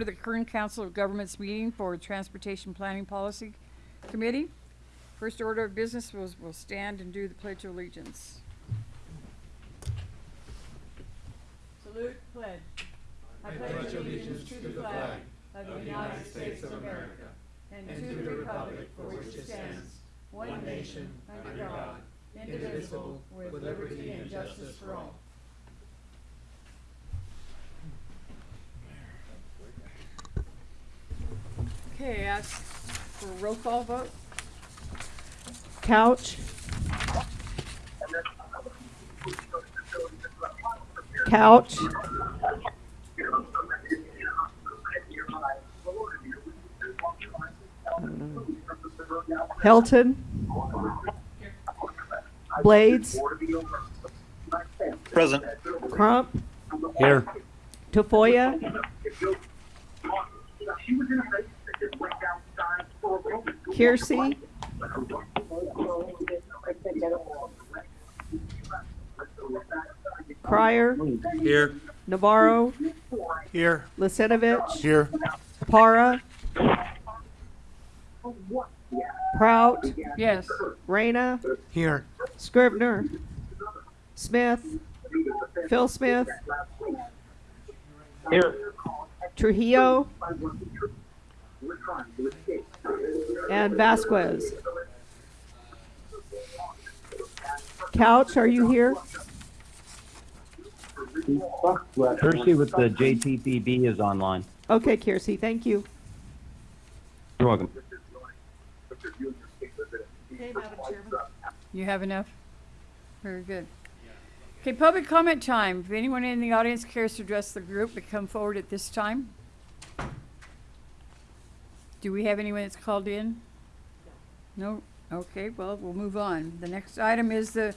To the Kern Council of Governments meeting for Transportation Planning Policy Committee. First order of business was, we'll stand and do the Pledge of Allegiance. Salute, pledge. I pledge allegiance to the flag of the United States of America and to the republic for which it stands, one nation, under God, indivisible, with liberty and justice for all. Okay, ask for a roll call vote. Couch. Couch. Helton. Blades. Present. Crump. Here. Tafoya. Kiersey. Crier. Here. Navarro. Here. Lisenovich. Here. Para. Prout. Yes. Reyna. Here. Scribner. Smith. Phil Smith. Here. Trujillo. And Vasquez. Couch, are you here? Hershey with the JTPB is online. Okay, Kiersey, thank you. You're welcome. Okay, Madam Chairman. You have enough? Very good. Okay, public comment time. If anyone in the audience cares to address the group, to come forward at this time. Do we have anyone that's called in? No? Okay, well, we'll move on. The next item is the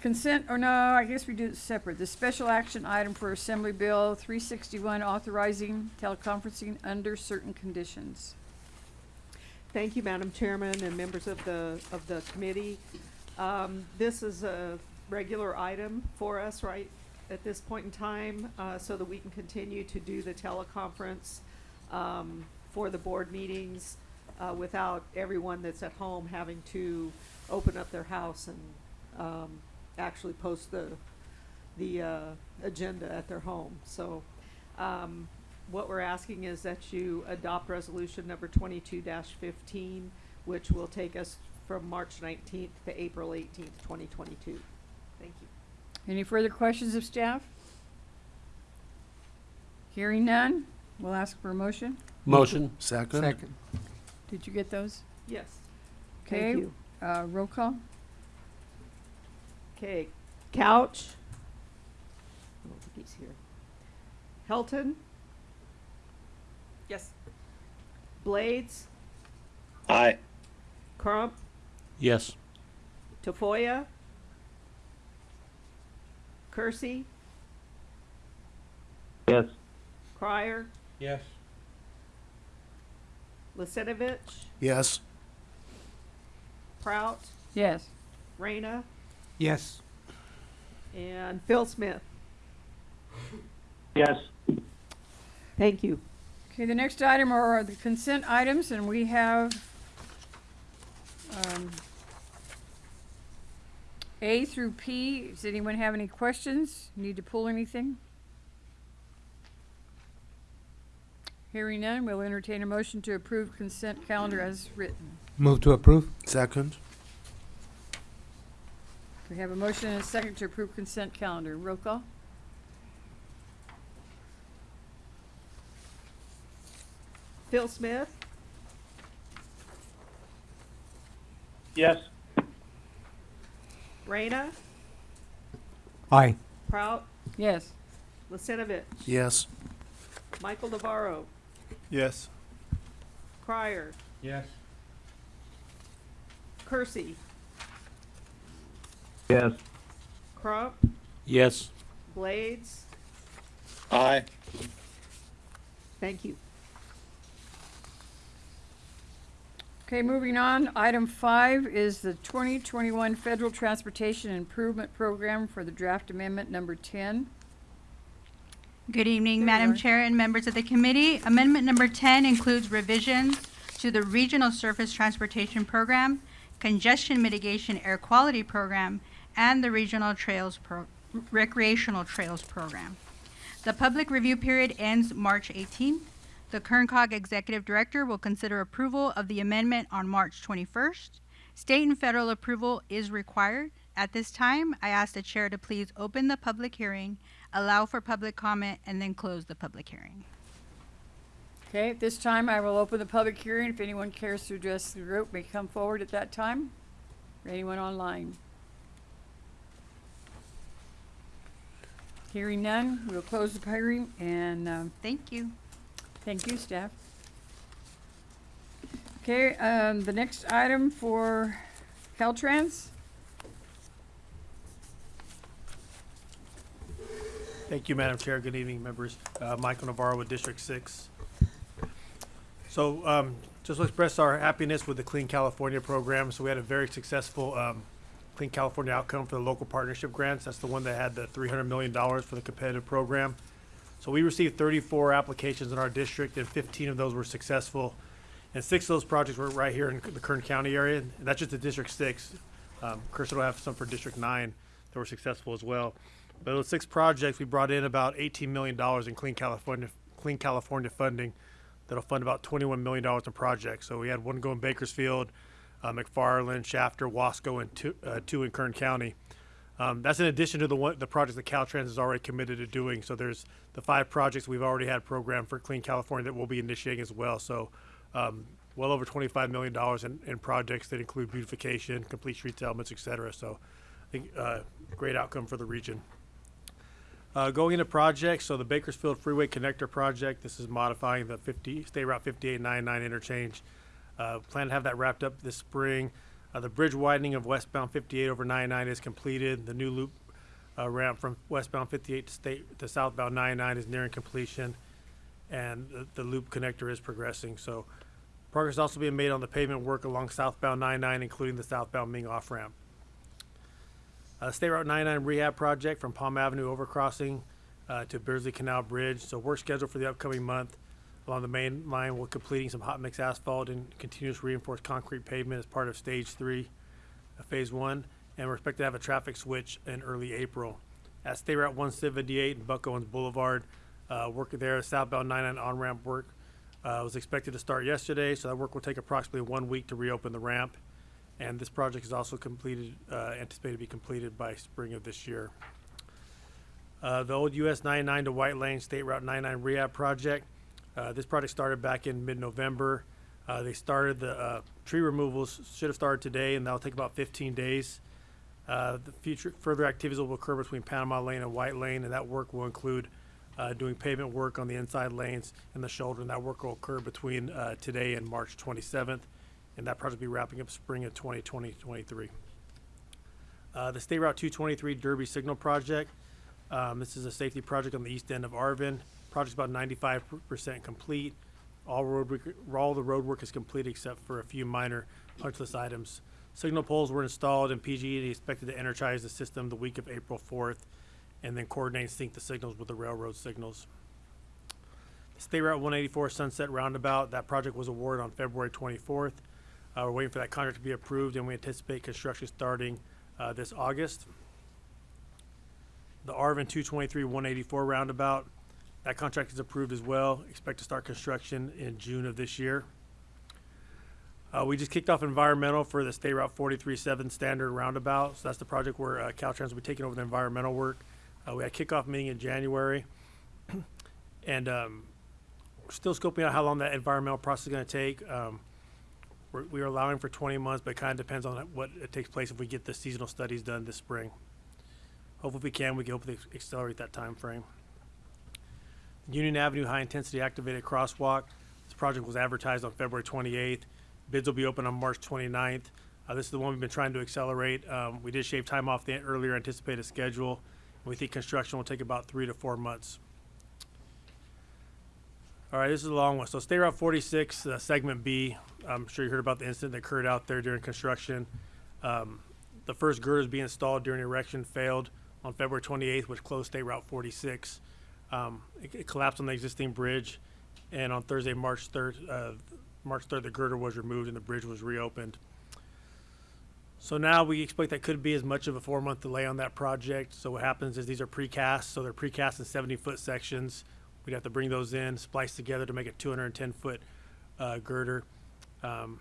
consent, or no, I guess we do it separate. The special action item for Assembly Bill three sixty-one authorizing teleconferencing under certain conditions. Thank you, Madam Chairman and members of the, of the committee. Um, this is a regular item for us right at this point in time, uh, so that we can continue to do the teleconference, um, for the board meetings, uh, without everyone that's at home having to open up their house and, um, actually post the, the, uh, agenda at their home. So, um, what we're asking is that you adopt resolution number 22-15, which will take us from March nineteenth to April eighteenth, twenty twenty-two. Thank you. Any further questions of staff? Hearing none, we'll ask for a motion. Motion. Second. Second. Did you get those? Yes. Okay, Thank you. uh, roll call? Okay, Couch. I don't think he's here. Helton, Yes. Blades, Aye. Crump, Yes. Tafoya, Kersey, Yes. Crier, Yes. Lisenovich, Yes. Prout, Yes. Reyna, Yes. and Phil Smith. Yes. Thank you. Okay, the next item are the consent items, and we have, um, A through P. Does anyone have any questions? Need to pull anything? Hearing none, we'll entertain a motion to approve consent calendar as written. Move to approve. Second. We have a motion and a second to approve consent calendar. Roll call? Phil Smith, Yes. Reyna, Aye. Prout, Yes. Lisenovich, Yes. Michael Navarro, Yes. Crier, Yes. Kersey, Yes. Crump, Yes. Blades. Aye. Thank you. Okay, moving on, item five is the twenty twenty-one Federal Transportation Improvement Program for the draft amendment number ten. Good evening, Madam. Chair and members of the committee. Amendment number 10 includes revisions to the Regional Surface Transportation Program, Congestion Mitigation Air Quality Program, and the Regional Trails Pro- Recreational Trails Program. The public review period ends March 18th. The Kerncog Executive Director will consider approval of the amendment on March 21st. State and federal approval is required. At this time, I ask the chair to please open the public hearing, allow for public comment, and then close the public hearing. Okay, at this time, I will open the public hearing. If anyone cares to address the group, may come forward at that time. Or anyone online. Hearing none, we'll close the hearing and, um, Thank you. Thank you, staff. Okay, um, the next item for Caltrans, Thank you, Madam Chair. Good evening, members. Uh, Michael Navarro with District Six. So, um, just to express our happiness with the Clean California program. So we had a very successful, um, Clean California outcome for the local partnership grants. That's the one that had the three hundred million dollars for the competitive program. So we received thirty-four applications in our district and fifteen of those were successful. And six of those projects were right here in the Kern County area. And that's just the District Six. Um, Chris will have some for District Nine that were successful as well. But those six projects, we brought in about eighteen million dollars in Clean California, Clean California funding that'll fund about twenty-one million dollars in projects. So we had one go in Bakersfield, uh, McFarland, Shafter, Wasco, and two, uh, two in Kern County. Um, that's in addition to the one, the projects that Caltrans is already committed to doing. So there's the five projects we've already had programmed for Clean California that we'll be initiating as well. So um, well over twenty-five million dollars in, in projects that include beautification, complete streets elements, et cetera. So I think uh, great outcome for the region. Uh, going into projects, so the Bakersfield Freeway Connector Project, this is modifying the 50, State Route 5899 interchange. Uh, plan to have that wrapped up this spring. Uh, the bridge widening of westbound 58 over 99 is completed. The new loop uh, ramp from westbound 58 to state to southbound 99 is nearing completion, and the, the loop connector is progressing. So, progress is also being made on the pavement work along southbound 99, including the southbound Ming off ramp. Uh, State Route 99 rehab project from Palm Avenue overcrossing uh, to Beardsley Canal Bridge. So work scheduled for the upcoming month along the main line. We're completing some hot mix asphalt and continuous reinforced concrete pavement as part of stage three, uh, phase one. And we're expected to have a traffic switch in early April. At State Route 178 and Buck Owens Boulevard, uh, work there, southbound 99 on-ramp work uh, was expected to start yesterday. So that work will take approximately one week to reopen the ramp. And this project is also completed, uh, anticipated to be completed by spring of this year. Uh, the old US 99 to White Lane State Route 99 rehab project. Uh, this project started back in mid-November. Uh, they started the uh, tree removals should have started today, and that'll take about 15 days. Uh, the future further activities will occur between Panama Lane and White Lane, and that work will include doing pavement work on the inside lanes and the shoulder, and that work will occur between today and March 27th and that project will be wrapping up spring of 2020 23. Uh, the State Route 223 Derby Signal Project. Um, this is a safety project on the east end of Arvin. Project's about 95% complete. All road all the road work is complete except for a few minor punch list items. Signal poles were installed and PG&E expected to energize the system the week of April 4th, and then coordinate and sync the signals with the railroad signals. State Route 184 Sunset Roundabout. That project was awarded on February 24th. Uh, we're waiting for that contract to be approved, and we anticipate construction starting uh, this August. The Arvin 223 184 roundabout, that contract is approved as well. Expect to start construction in June of this year. Uh, we just kicked off environmental for the State Route 437 standard roundabout. So that's the project where uh, Caltrans will be taking over the environmental work. Uh, we had a kickoff meeting in January, and um, we're still scoping out how long that environmental process is going to take. Um, we're, we are allowing for 20 months, but it kind of depends on what it takes place if we get the seasonal studies done this spring. Hopefully, if we can, we can hopefully accelerate that time frame. Union Avenue High Intensity Activated Crosswalk. This project was advertised on February 28th. Bids will be open on March 29th. Uh, this is the one we've been trying to accelerate. Um, we did shave time off the earlier anticipated schedule. We think construction will take about three to four months. All right, this is a long one. So State Route 46, uh, Segment B. I'm sure you heard about the incident that occurred out there during construction. Um, the first girders being installed during erection failed on February 28th, which closed State Route 46. Um, it, it collapsed on the existing bridge, and on Thursday, March third, uh, March third, the girder was removed and the bridge was reopened. So now we expect that could be as much of a four-month delay on that project. So what happens is these are precast, so they're precast in seventy-foot sections. We'd have to bring those in, splice together to make a two hundred and ten-foot, uh, girder. Um,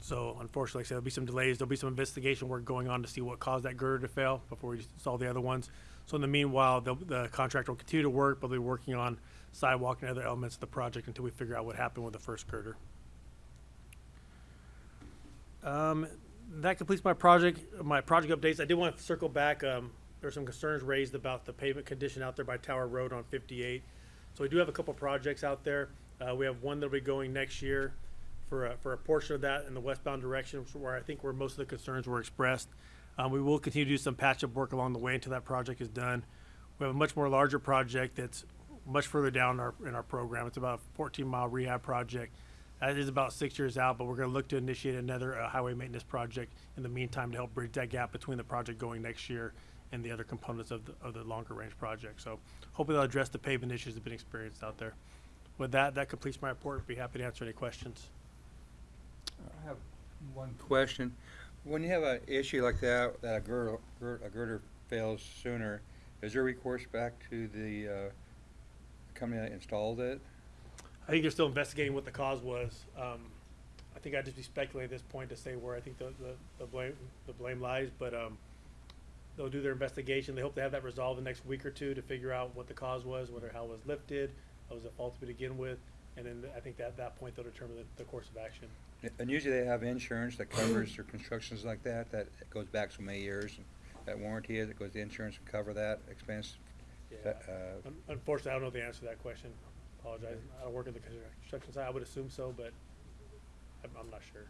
so unfortunately, like I said, there'll be some delays. There'll be some investigation work going on to see what caused that girder to fail before we install the other ones. So in the meanwhile, the, the contractor will continue to work, but they'll be working on sidewalk and other elements of the project until we figure out what happened with the first girder. Um, that completes my project, my project updates. I did want to circle back. Um, there were some concerns raised about the pavement condition out there by Tower Road on 58. So we do have a couple projects out there. Uh, we have one that'll be going next year for a, for a portion of that in the westbound direction, where I think where most of the concerns were expressed. Um, we will continue to do some patch-up work along the way until that project is done. We have a much more larger project that's much further down our, in our program. It's about a 14 mile rehab project. That is about six years out, but we're going to look to initiate another uh, highway maintenance project in the meantime to help bridge that gap between the project going next year and the other components of the, of the longer range project. So hopefully they'll address the pavement issues that have been experienced out there. With that, that completes my report. Be happy to answer any questions. I have one question. When you have an issue like that, that a girder, gir- a girder fails sooner, is there recourse back to the, uh, company that installed it? I think they're still investigating what the cause was. Um, I think I'd just be speculating at this point to say where I think the, the, the blame, the blame lies, but, um, they'll do their investigation. They hope to have that resolved the next week or two to figure out what the cause was, whether how it was lifted, what was at fault to begin with, and then I think that, at that point they'll determine the, the course of action. And usually they have insurance that covers their constructions like that, that goes back so many years. and That warranty is, it goes to insurance and cover that expense. Yeah. That, uh, Un- Unfortunately, I don't know the answer to that question. Apologize. I don't work in the construction side. I would assume so, but I'm, I'm not sure.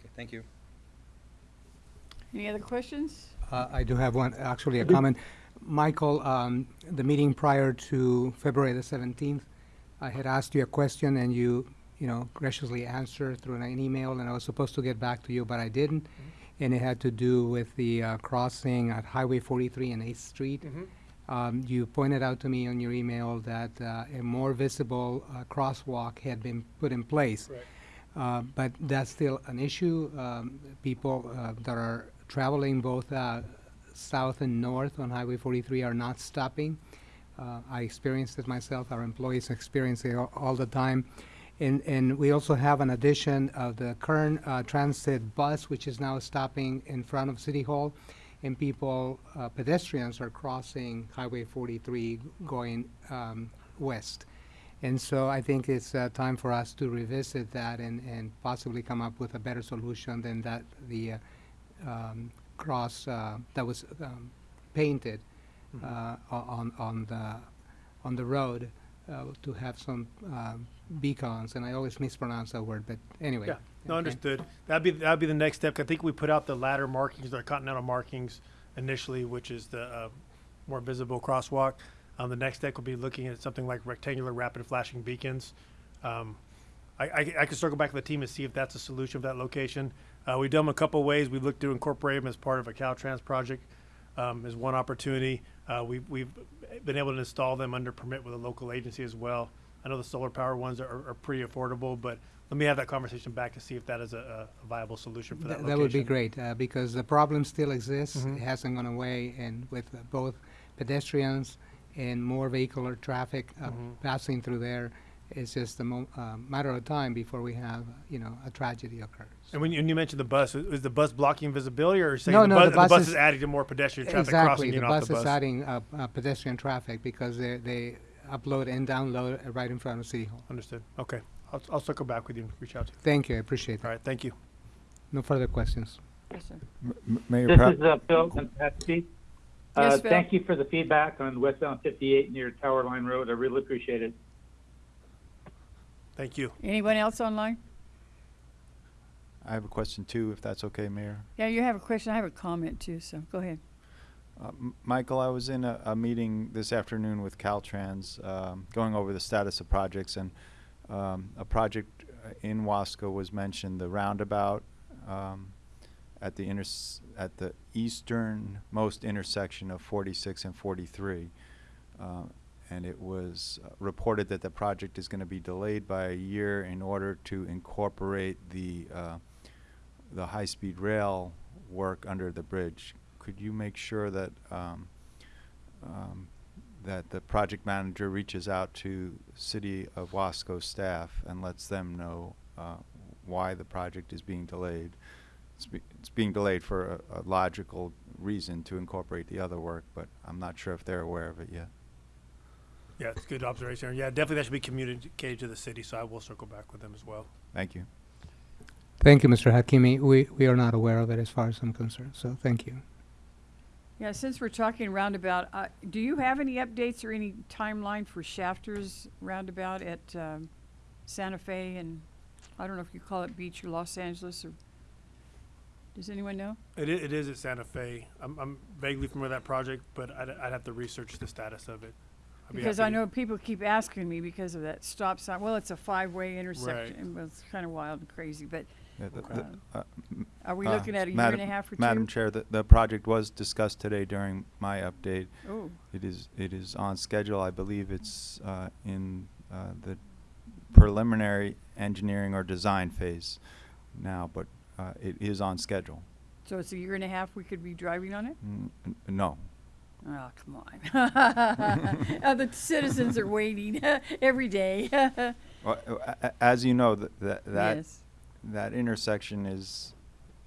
Okay, thank you. Any other questions? Uh, I do have one, actually a comment. Michael, um, the meeting prior to February the 17th, I had asked you a question and you, you know, graciously answered through an email and I was supposed to get back to you, but I didn't. And it had to do with the uh, crossing at Highway 43 and 8th Street. Um, You pointed out to me on your email that uh, a more visible uh, crosswalk had been put in place. Correct. Uh, But that's still an issue. Um, People uh, that are traveling both uh, south and north on Highway 43 are not stopping. Uh, I experienced it myself, our employees experience it all- all the time. And, and we also have an addition of the current uh, transit bus, which is now stopping in front of City Hall. And people, uh, pedestrians are crossing Highway 43 going um, west. And so I think it's uh, time for us to revisit that and, and possibly come up with a better solution than that, the uh, um, cross uh, that was um, painted uh, o- on, on the, on the road uh, to have some um, beacons, and I always mispronounce that word, but anyway. Yeah, no, okay. understood. That'd be, that'd be the next step. I think we put out the ladder markings, the continental markings initially, which is the, uh, more visible crosswalk. Um, the next step will be looking at something like rectangular rapid flashing beacons. Um, I, I, I can circle back to the team and see if that's a solution for that location. Uh, we've done them a couple ways. We've looked to incorporate them as part of a Caltrans project, um, as one opportunity. Uh, we've, we've been able to install them under permit with a local agency as well. I know the solar power ones are, are pretty affordable, but let me have that conversation back to see if that is a, a viable solution for that Th- location. That would be great, uh, because the problem still exists. Mhm. It hasn't gone away, and with both pedestrians and more vehicular traffic uh, Mhm. passing through there, it's just a mo- uh, matter of time before we have, you know, a tragedy occurs. And when you, when you mentioned the bus, is the bus blocking visibility, or are you saying No, the, no, bus, the bus bus is- is adding to more pedestrian traffic Exactly, crossing the in off bus the is adding uh, uh, pedestrian traffic because they, they upload and download uh, right in front of City Hall. Understood. Okay, I'll, I'll circle back with you and reach out to you. Thank you, I appreciate All that. right, thank you. No further questions. Yes, sir. M- Mayor This Pratt, is uh, Phil from Pepsi. Uh, Yes, Phil. Thank you for the feedback on westbound 58 near Tower Line Road. I really appreciate it. Thank you. Anyone else online? I have a question too, if that's okay, Mayor. Yeah, you have a question. I have a comment too, so go ahead. Uh, Michael, I was in a, a meeting this afternoon with Caltrans, um, going over the status of projects, and um, a project uh, in Wasco was mentioned, the roundabout um, at the inters- at the easternmost intersection of 46 and 43. Uh, and it was uh, reported that the project is going to be delayed by a year in order to incorporate the uh, the high-speed rail work under the bridge. Could you make sure that um, um, that the project manager reaches out to City of Wasco staff and lets them know uh, why the project is being delayed? It's, be, it's being delayed for a, a logical reason to incorporate the other work, but I'm not sure if they're aware of it yet. Yeah, it's a good observation. Yeah, definitely that should be communicated to the city, so I will circle back with them as well. Thank you. Thank you, Mr. Hakimi. We, we are not aware of it as far as I'm concerned, so thank you. Yeah, since we're talking roundabout, uh, do you have any updates or any timeline for Shafters roundabout at, um, Santa Fe and, I don't know if you call it Beach or Los Angeles or, does anyone know? It is, it is at Santa Fe. I'm, I'm vaguely familiar with that project, but I'd, I'd have to research the status of it. I'd be Because happy I to- know people keep asking me because of that stop sign. Well, it's a five-way intersection. and It's kind of wild and crazy, but Yeah, the- Okay. the- uh, m- are we uh, looking at a year Madam- and a half or two? Madam Chair, the, the project was discussed today during my update. Oh, It is, it is on schedule. I believe it's uh, in uh, the preliminary engineering or design phase now, but uh, it is on schedule. so it's a year and a half we could be driving on it? Mm, n- No. Oh, come on. Uh, The citizens are waiting every day. Well, a- As you know, th- that, that, Yes. that intersection is,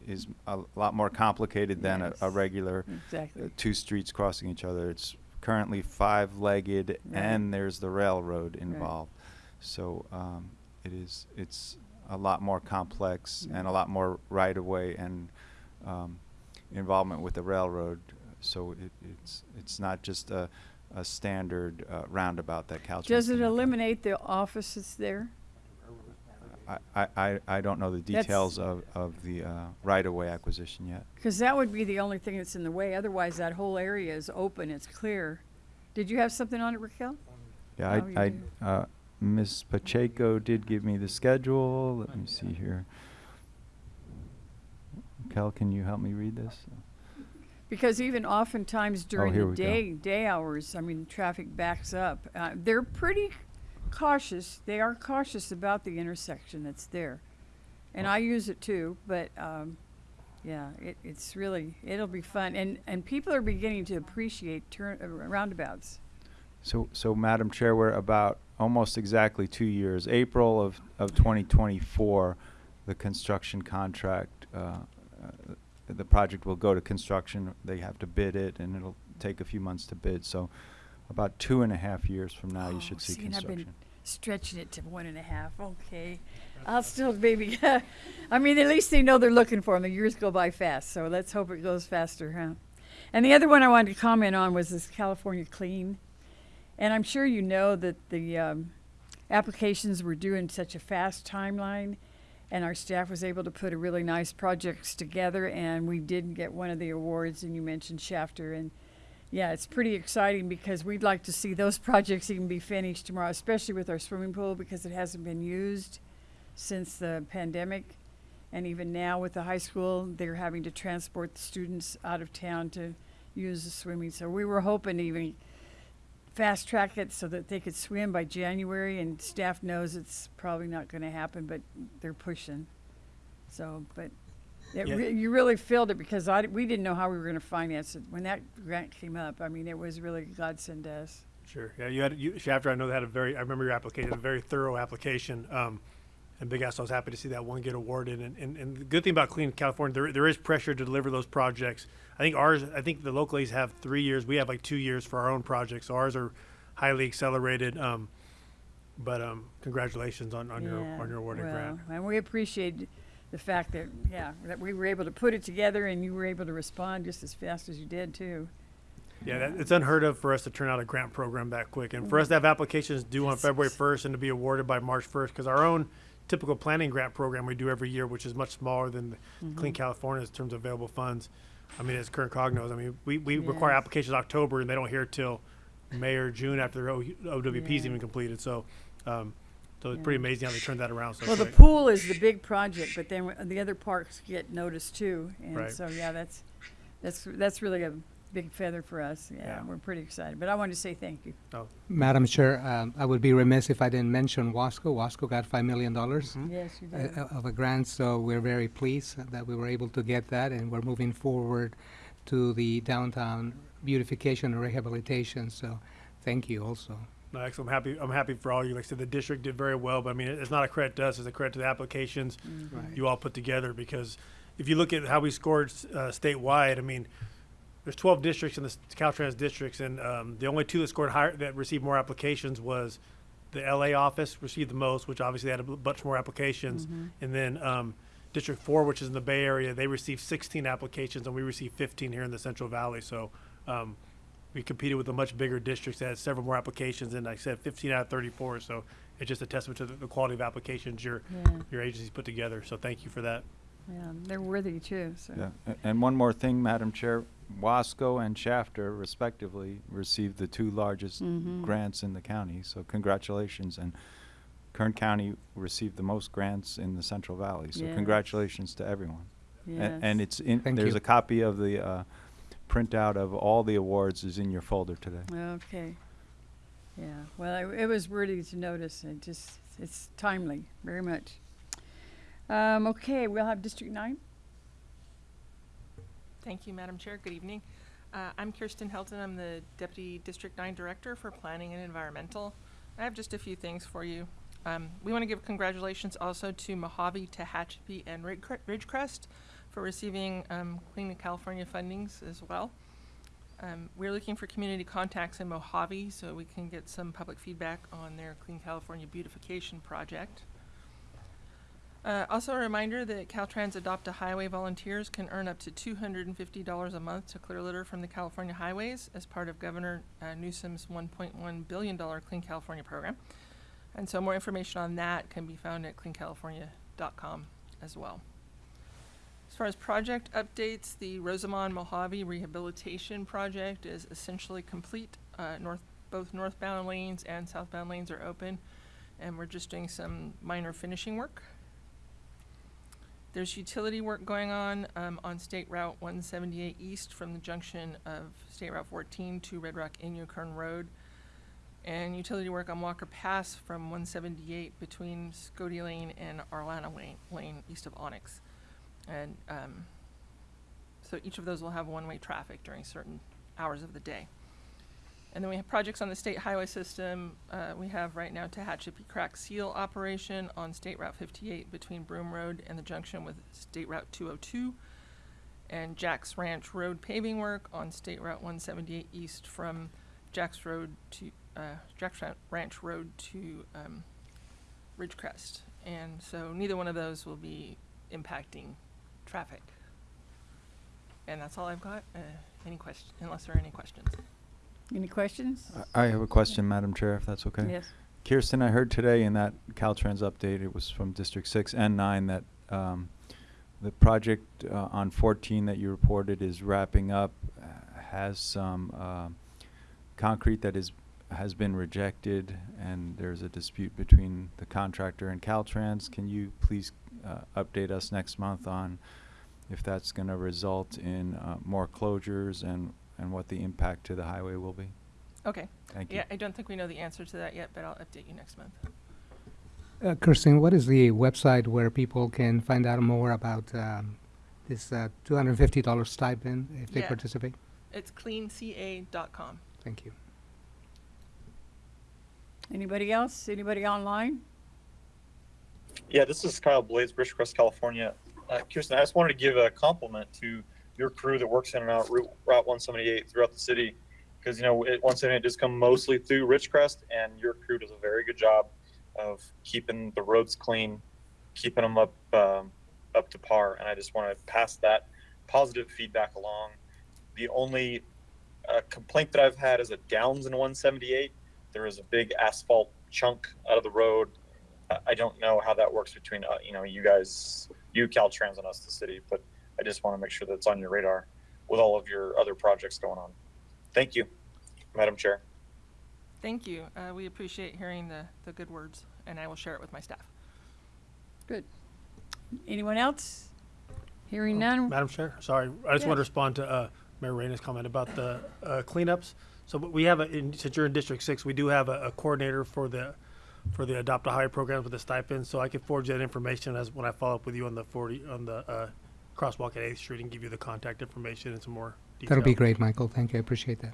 is a lot more complicated than a, a regular Exactly. uh, two streets crossing each other. It's currently five-legged, Right. and there's the railroad involved. Right. So um, it is, it's a lot more complex and a lot more right-of-way and um, involvement with the railroad. So it, it's, it's not just a, a standard uh, roundabout that Caltrans. Does it can look at. eliminate the offices there? I, I, I- I don't know the That's- details of, of the uh, right-of-way acquisition yet. Because that would be the only thing that's in the way. Otherwise, that whole area is open, it's clear. Did you have something on it, Raquel? Yeah, Oh, I. I, uh, Ms. Pacheco did give me the schedule. Let me see here. Kel, can you help me read this? Because even oftentimes during Oh, the we go. day, day hours, I mean, traffic backs up. Uh, they're pretty cautious. They are cautious about the intersection that's there. And I use it too, but, um, yeah, it, it's really, it'll be fun. And, and people are beginning to appreciate turn, uh, roundabouts. So, so Madam Chair, we're about almost exactly two years. April of, of 2024, the construction contract, uh, uh, the project will go to construction. They have to bid it, and it'll take a few months to bid. So, about two and a half years from now, you Oh, should see see, and I've been construction. stretching it to one and a half. Okay, I'll still maybe. I mean, at least they know they're looking for them. The years go by fast, so let's hope it goes faster, huh? And the other one I wanted to comment on was this California Clean, and I'm sure you know that the um, applications were due in such a fast timeline, and our staff was able to put a really nice projects together, and we did get one of the awards. And you mentioned Shafter, and yeah, it's pretty exciting because we'd like to see those projects even be finished tomorrow, especially with our swimming pool because it hasn't been used since the pandemic. And even now with the high school, they're having to transport the students out of town to use the swimming. So we were hoping even fast track it so that they could swim by January and staff knows it's probably not gonna happen, but they're pushing. So, but it Yeah. re- you really filled it because I, we didn't know how we were gonna finance it. When that grant came up, I mean, it was really a godsend to us. Sure. Yeah, you had you, Shafter. I know they had a very. I remember your application, a very thorough application. Um, and Big Ass, I was happy to see that one get awarded. And, and, and the good thing about Clean California, there there is pressure to deliver those projects. I think ours. I think the localities have three years. We have like two years for our own projects. So ours are highly accelerated. Um, but um, congratulations on, on your Yeah, on your awarded well, grant. And we appreciate the fact that, yeah, that we were able to put it together and you were able to respond just as fast as you did too. Yeah, that, it's unheard of for us to turn out a grant program that quick, and for us to have applications due on February first and to be awarded by March first, because our own typical planning grant program we do every year, which is much smaller than the Mm-hmm. Clean California in terms of available funds. I mean, as Kern Cog knows, I mean, we, we require applications October, and they don't hear till May or June after their O- OWP is Yeah. even completed. So, um, so it's Yeah. pretty amazing how they turned that around. So Well, the pool is the big project, but then w- the other parks get noticed too. And Right. so, yeah, that's, that's, that's really a, big feather for us. Yeah, Yeah. we're pretty excited. But I wanted to say thank you. Madam Chair, um, I would be remiss if I didn't mention Wasco. Wasco got $5 million Yes, you uh, did. uh, of a grant, so we're very pleased that we were able to get that, and we're moving forward to the downtown beautification and rehabilitation, so thank you also. No, excellent. I'm happy. I'm happy for all you. Like I said, the district did very well, but I mean, it's not a credit to us; it's a credit to the applications Mm-hmm. Right. you all put together. Because if you look at how we scored uh, statewide, I mean, there's 12 districts in the Caltrans districts, and um, the only two that scored higher that received more applications was the LA office received the most, which obviously had a bunch more applications, and then um, District Four, which is in the Bay Area, they received 16 applications, and we received 15 here in the Central Valley. So. Um, we competed with a much bigger district that had several more applications, and like I said, 15 out of 34. So it's just a testament to the, the quality of applications your Yeah, your agencies put together. So thank you for that. Yeah, they're worthy too, so. Yeah, a- and one more thing, Madam Chair, Wasco and Shafter respectively received the two largest Mhm. grants in the county, so congratulations. And Kern County received the most grants in the Central Valley, so Yes. congratulations to everyone. A- And it's in, Thank there's you. a copy of the uh, printout of all the awards is in your folder today. Okay. Yeah, well, it, it was worthy to notice, it just, it's timely, very much. Um, okay, we'll have District Nine. Thank you, Madam Chair. Good evening. Uh, I'm Kirsten Helton. I'm the Deputy District 9 Director for Planning and Environmental. I have just a few things for you. Um, we want to give congratulations also to Mojave, Tehachapi, and Ridgecrest for receiving um, Clean California fundings as well. Um, we're looking for community contacts in Mojave so we can get some public feedback on their Clean California beautification project. Uh, also a reminder that Caltrans Adopt a Highway volunteers can earn up to two hundred and fifty dollars a month to clear litter from the California highways as part of Governor uh, Newsom's one point one billion dollar Clean California program. And so more information on that can be found at cleancalifornia.com as well. As far as project updates, the Rosamond Mojave Rehabilitation Project is essentially complete. Uh, north, both northbound lanes and southbound lanes are open, and we're just doing some minor finishing work. There's utility work going on um, on State Route 178 East from the junction of State Route 14 to Red Rock Inyokern Road. And utility work on Walker Pass from 178 between Scotty Lane and Arlana Lane, Lane east of Onyx. And um, so each of those will have one-way traffic during certain hours of the day. And then we have projects on the state highway system. Uh, we have right now Tehachapi Crack Seal operation on State Route 58 between Broom Road and the junction with State Route 202. And Jack's Ranch Road paving work on State Route 178 East from Jack's Road to, uh, Jack's Ranch Road to, um, Ridgecrest. And so neither one of those will be impacting traffic. And that's all I've got. Uh, any question, unless there are any questions. Any questions? I have a question, Madam Chair, if that's okay. Yes. Kirsten, I heard today in that Caltrans update, it was from District Six and Nine, that um, the project uh, on fourteen that you reported is wrapping up, uh, has some um, concrete that is, has been rejected, and there's a dispute between the contractor and Caltrans. Can you please uh, update us next month on if that's gonna result in uh, more closures and, and what the impact to the highway will be? Okay. Thank you. Yeah, I don't think we know the answer to that yet, but I'll update you next month. Uh, Kirsten, what is the website where people can find out more about um, this uh, $250 stipend if they Yeah. participate? It's cleanca.com. Thank you. Anybody else? Anybody online? Yeah, this is Kyle Blades, Ridgecrest, California. Uh, Kirsten, I just wanted to give a compliment to your crew that works in and out Route, Route 178 throughout the city. Because, you know, it, 178 does come mostly through Ridgecrest, and your crew does a very good job of keeping the roads clean, keeping them up, um, up to par. And I just want to pass that positive feedback along. The only uh, complaint that I've had is at Downs in 178. There is a big asphalt chunk out of the road I- I don't know how that works between uh, you know you guys, you Caltrans, and us, the city. But I just want to make sure that it's on your radar with all of your other projects going on. Thank you, Madam Chair. Thank you. Uh, we appreciate hearing the, the good words, and I will share it with my staff. Good. Anyone else? Hearing none? Madam Chair, sorry, I just want to respond to uh, Mayor Reyna's comment about the uh, cleanups. So we have a, in, since you're in District Six, we do have a, a coordinator for the for the Adopt a Highway program with the stipend. So I can forward you that information as when I follow up with you on the forty on the uh, crosswalk at Eighth Street and give you the contact information and some more detail. That'll be great, Michael. Thank you. I appreciate that.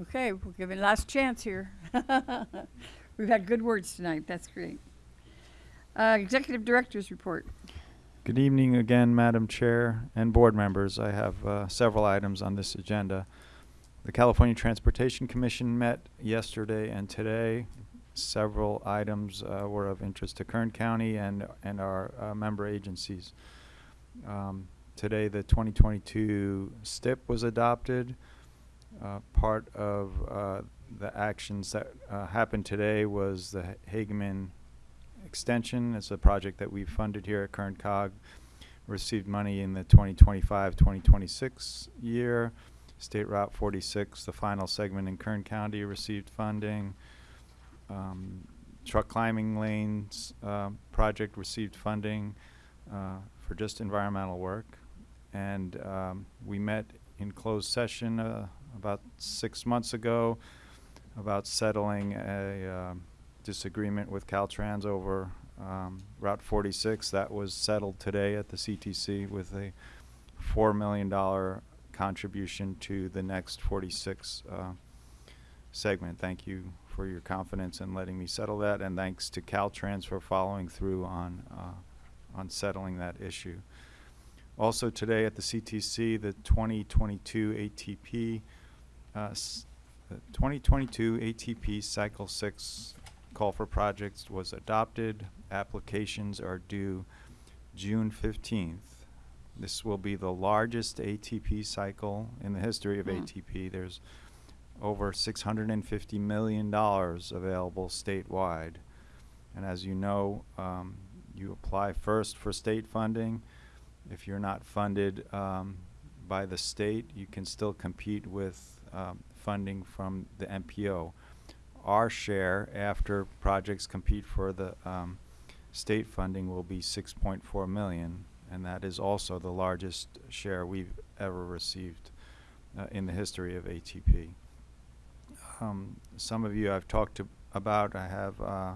Okay, we'll give it last chance here. We've had good words tonight. That's great. Uh, Executive Director's Report. Good evening again, Madam Chair and board members. I have uh, several items on this agenda. The California Transportation Commission met yesterday and today. Several items uh, were of interest to Kern County and, and our uh, member agencies. Um, Today, the 2022 STIP was adopted. Uh, Part of uh, the actions that uh, happened today was the Hageman extension. It's a project that we funded here at Kern Cog. Received money in the 2025-2026 year. State Route 46, the final segment in Kern County, received funding. Um, truck climbing lanes uh, project received funding uh, for just environmental work. And um, we met in closed session uh, about six months ago about settling a um, disagreement with Caltrans over um, Route 46. That was settled today at the CTC with a $4 million contribution to the next 46 uh, segment. Thank you for your confidence in letting me settle that, and thanks to Caltrans for following through on, uh, on settling that issue. Also today at the CTC, the 2022 ATP, uh, the 2022 ATP Cycle 6 call for projects was adopted. Applications are due June 15th. This will be the largest ATP cycle in the history of ATP. There's over $650 million available statewide. And as you know, um, you apply first for state funding. If you're not funded um, by the state, you can still compete with um, funding from the MPO. Our share, after projects compete for the um, state funding, will be 6.4 million, and that is also the largest share we've ever received uh, in the history of ATP. Um, some of you I've talked to about. I have uh,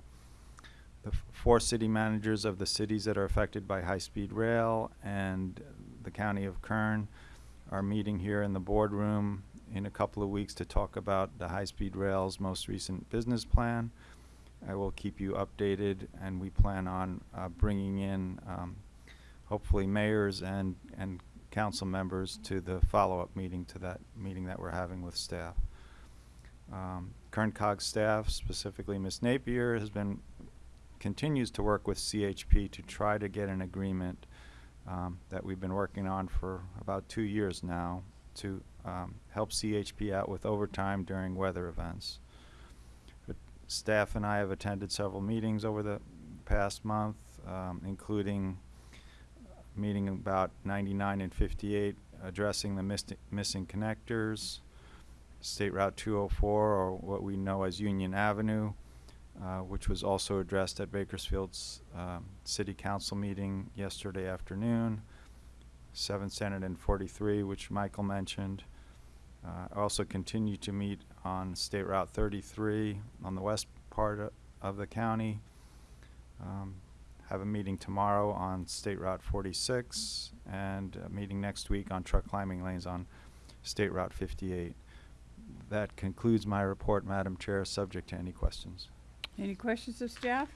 the four city managers of the cities that are affected by high-speed rail and the county of Kern are meeting here in the boardroom in a couple of weeks to talk about the high-speed rail's most recent business plan. I will keep you updated, and we plan on uh, bringing in um, hopefully mayors and, and council members to the follow-up meeting to that meeting that we're having with staff. Um, Cog staff, specifically Ms. Napier, has been, continues to work with CHP to try to get an agreement um, that we've been working on for about two years now to um, help CHP out with overtime during weather events. But staff and I have attended several meetings over the past month, um, including meeting about 99 and 58, addressing the missing connectors, State Route 204, or what we know as Union Avenue, uh, which was also addressed at Bakersfield's um, City Council meeting yesterday afternoon. 7th Standard and 43, which Michael mentioned. Uh, also continue to meet on State Route 33 on the west part of the county. Um, have a meeting tomorrow on State Route 46 and a meeting next week on truck climbing lanes on State Route 58. That concludes my report, Madam Chair, subject to any questions. Any questions of staff?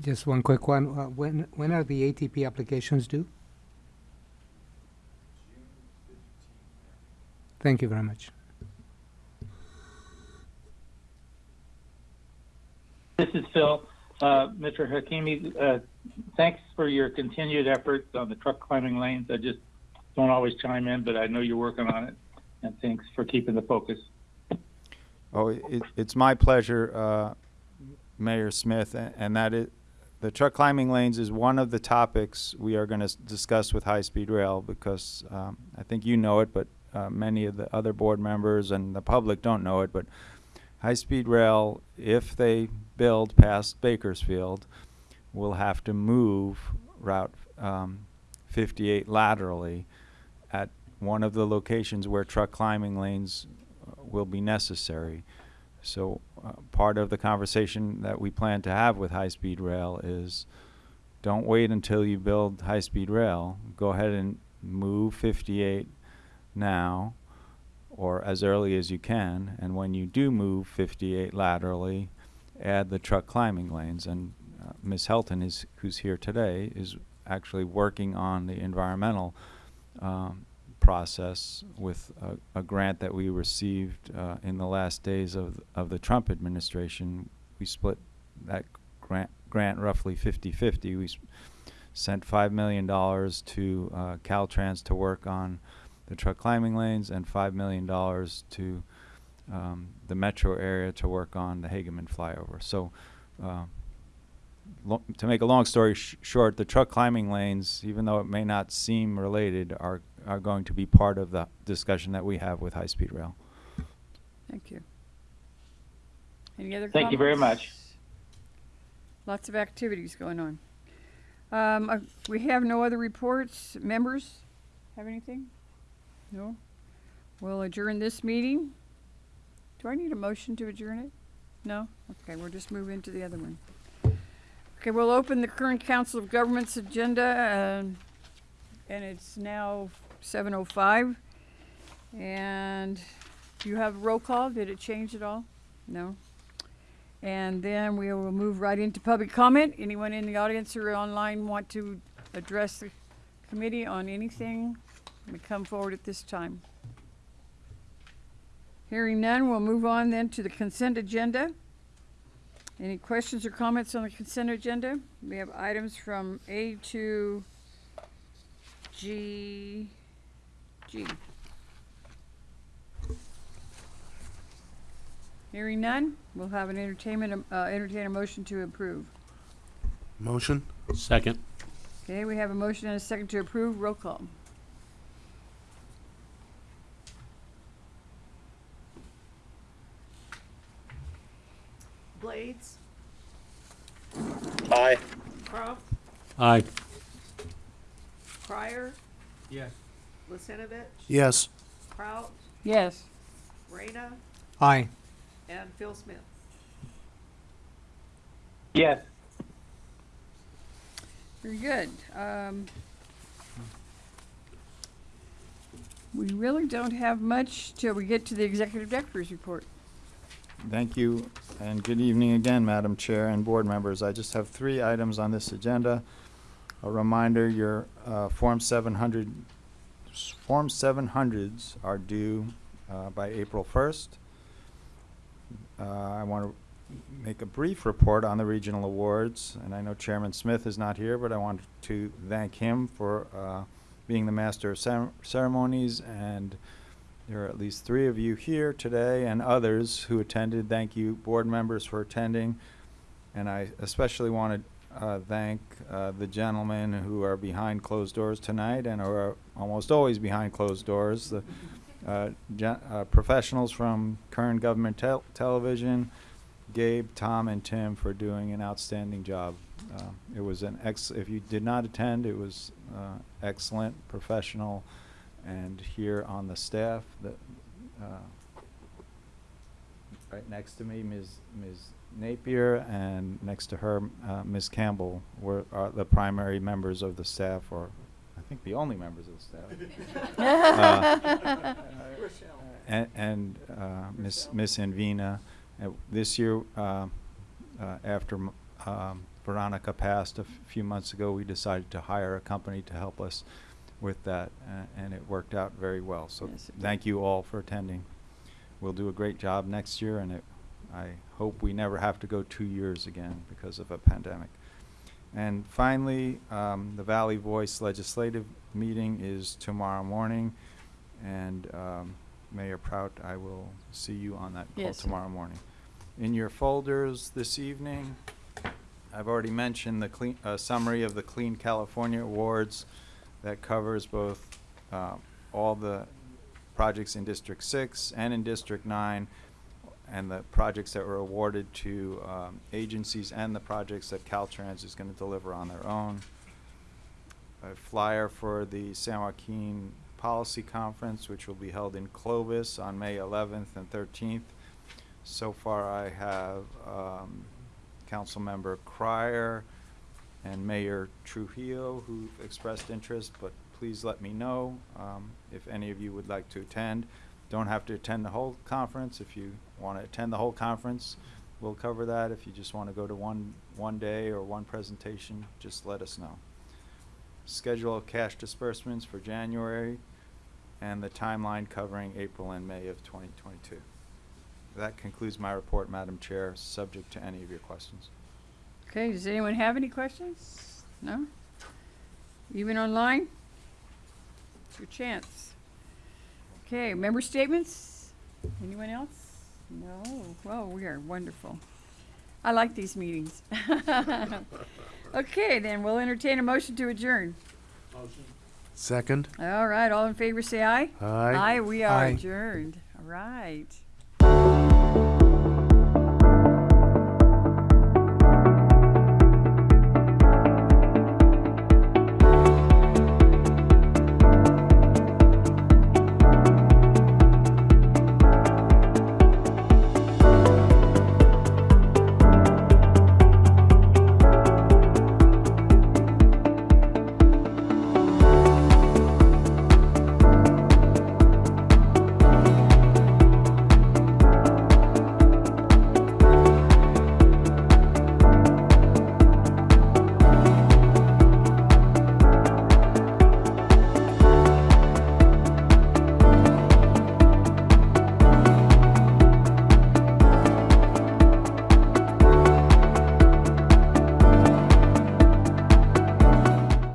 Just one quick one. Uh, when when are the ATP applications due? Thank you very much. This is Phil. Uh, Mr. Hakimi, uh, thanks for your continued efforts on the truck climbing lanes. I just don't always chime in, but I know you're working on it. And thanks for keeping the focus. Oh, it, it's my pleasure, uh, Mayor Smith, and that the truck climbing lanes is one of the topics we are going to discuss with high-speed rail because um, I think you know it, but uh, many of the other board members and the public don't know it. But high-speed rail, if they build past Bakersfield, will have to move Route um, 58 laterally at one of the locations where truck climbing lanes uh, will be necessary. So uh, part of the conversation that we plan to have with high-speed rail is don't wait until you build high-speed rail. Go ahead and move 58 now or as early as you can. And when you do move 58 laterally, add the truck climbing lanes. And uh, Ms. Helton is, who's here today, is actually working on the environmental um, process with a, a grant that we received uh, in the last days of, of the Trump administration. We split that grant, grant roughly 50-50. We sent $5 million to uh, Caltrans to work on the truck climbing lanes and $5 million to um, the metro area to work on the Hageman flyover. So uh, to make a long story sh- short, the truck climbing lanes, even though it may not seem related, are, are going to be part of the discussion that we have with high-speed rail. Thank you. Any other Thank you very much. Lots of activities going on. Um, uh, we have no other reports. Members have anything? No? We'll adjourn this meeting. Do I need a motion to adjourn it? No? Okay, we'll just move into the other one. Okay, we'll open the current Council of Governments agenda, um, and it's now seven oh five. And do you have roll call? Did it change at all? No? And then we will move right into public comment. Anyone in the audience or online want to address the committee on anything? May come forward at this time. Hearing none, we'll move on then to the consent agenda. Any questions or comments on the consent agenda? We have items from A to G, G. Hearing none, we'll have an entertainment, uh, entertain a motion to approve. Motion? Second. Okay, we have a motion and a second to approve. Roll call. Blades, Aye. Crump, Aye. Pryor, Yes. Lisenovich, Yes. Kraut, Yes. Reyna, Aye. and Phil Smith. Yes. Very good. Um, we really don't have much till we get to the executive director's report. Thank you, and good evening again, Madam Chair and board members. I just have three items on this agenda. A reminder, your uh, Form 700, s- Form 700s are due uh, by April 1st. Uh, I want to make a brief report on the regional awards, and I know Chairman Smith is not here, but I want to thank him for uh, being the master of cere- ceremonies and there are at least three of you here today and others who attended. Thank you, board members, for attending. And I especially want to uh, thank uh, the gentlemen who are behind closed doors tonight and are almost always behind closed doors. The uh, uh, professionals from Kern Government Tel- Television, Gabe, Tom, and Tim for doing an outstanding job. Uh, it was an ex. If you did not attend, it was uh, excellent, professional and here on the staff, that, right next to me, Ms. Ms. Napier, and next to her, uh, Ms. Campbell, were, are the primary members of the staff, or I think the only members of the staff. Uh, And, and, uh, Ms. Ms. Invina. Uh, This year, uh, uh, after, m- um, Veronica passed a f- few months ago, we decided to hire a company to help us with that, uh, and it worked out very well. So Yes, thank you all for attending. We'll do a great job next year, and it, I hope we never have to go two years again because of a pandemic. And finally, um, the Valley Voice Legislative Meeting is tomorrow morning, and um, Mayor Prout, I will see you on that call Yes, tomorrow morning. In your folders this evening, I've already mentioned the clean, uh, summary of the Clean California Awards that covers both, uh, all the projects in District Six and in District Nine, and the projects that were awarded to, um, agencies and the projects that Caltrans is gonna deliver on their own. a flyer for the San Joaquin Policy Conference, which will be held in Clovis on May 11th and 13th. So far, I have um, Councilmember Cryer and Mayor Trujillo who expressed interest, but please let me know um, if any of you would like to attend. Don't have to attend the whole conference. If you want to attend the whole conference, we'll cover that. If you just want to go to one, one day or one presentation, just let us know. Schedule of cash disbursements for January and the timeline covering April and May of 2022. That concludes my report, Madam Chair, subject to any of your questions. Okay, does anyone have any questions? No? Even online? It's your chance. Okay, member statements? Anyone else? No? Well, we are wonderful. I like these meetings. Okay, then we'll entertain a motion to adjourn. Motion. Second. All right, all in favor say aye. Aye. Aye, we are Aye. adjourned. All right.